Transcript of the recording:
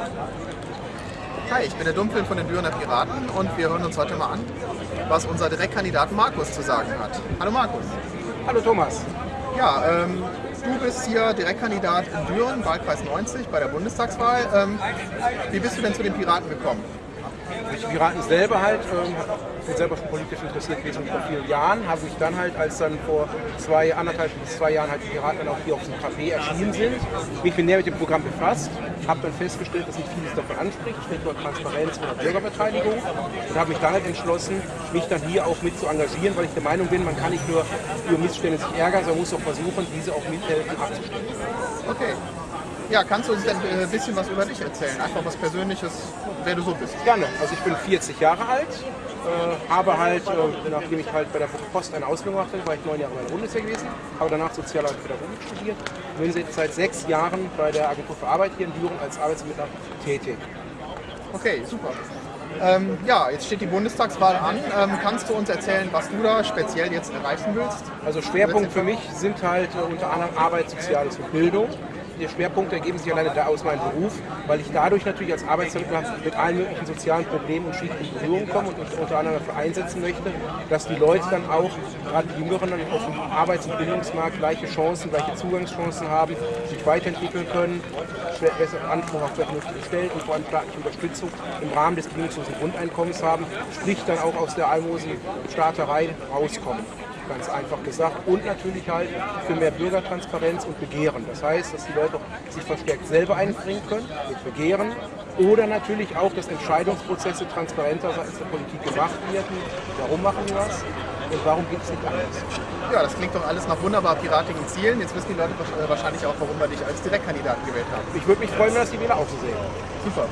Hi, ich bin der Dumpel von den Dürener Piraten und wir hören uns heute mal an, was unser Direktkandidat Markus zu sagen hat. Hallo Markus. Hallo Thomas. Ja, ähm, du bist hier Direktkandidat in Düren, Wahlkreis 90 bei der Bundestagswahl. Ähm, wie bist du denn zu den Piraten gekommen? Durch Piraten selber halt, ähm, bin selber schon politisch interessiert gewesen vor vielen Jahren, habe ich dann halt, als dann vor zwei, anderthalb bis zwei Jahren halt die Piraten dann auch hier auf dem Café erschienen sind, mich näher mit dem Programm befasst, habe dann festgestellt, dass nicht vieles davon anspricht, Stichwort Transparenz oder Bürgerbeteiligung und habe mich dann halt entschlossen, mich dann hier auch mit zu engagieren, weil ich der Meinung bin, man kann nicht nur über Missstände sich ärgern, sondern muss auch versuchen, diese auch mithelfen abzustellen. Okay. Ja, kannst du uns denn ein bisschen was über dich erzählen? Einfach was Persönliches, wer du so bist. Gerne. Also ich bin 40 Jahre alt, äh, habe halt, äh, nachdem ich halt bei der Post eine Ausbildung machte, war ich neun Jahre bei der Bundeswehr gewesen, habe danach Sozial- und Pädagogik studiert und bin seit sechs Jahren bei der Agentur für Arbeit hier in Düren als Arbeitsmittler tätig. Okay, super. Ähm, ja, jetzt steht die Bundestagswahl an. Ähm, kannst du uns erzählen, was du da speziell jetzt erreichen willst? Also Schwerpunkt für mich sind halt äh, unter anderem Arbeit, Soziales und Bildung die Schwerpunkte ergeben sich alleine da aus meinem Beruf, weil ich dadurch natürlich als Arbeitsvermittler mit allen möglichen sozialen Problemen und Schichten in Berührung komme und mich unter anderem dafür einsetzen möchte, dass die Leute dann auch, gerade die Jüngeren, dann auf dem Arbeits- und Bildungsmarkt gleiche Chancen, gleiche Zugangschancen haben, sich weiterentwickeln können, besseren Anspruch auf vernünftige Stellen und vor allem staatliche Unterstützung im Rahmen des bedingungslosen Grundeinkommens haben, sprich dann auch aus der Almosen-Staaterei rauskommen ganz einfach gesagt. Und natürlich halt für mehr Bürgertransparenz und Begehren. Das heißt, dass die Leute sich verstärkt selber einbringen können mit Begehren oder natürlich auch, dass Entscheidungsprozesse transparenter seitens der Politik gemacht werden. Warum machen wir das? Und warum geht es nicht anders? Ja, das klingt doch alles nach wunderbar piratigen Zielen. Jetzt wissen die Leute wahrscheinlich auch, warum wir dich als Direktkandidaten gewählt haben. Ich würde mich freuen, wenn das die Wähler auch so sehen. Super.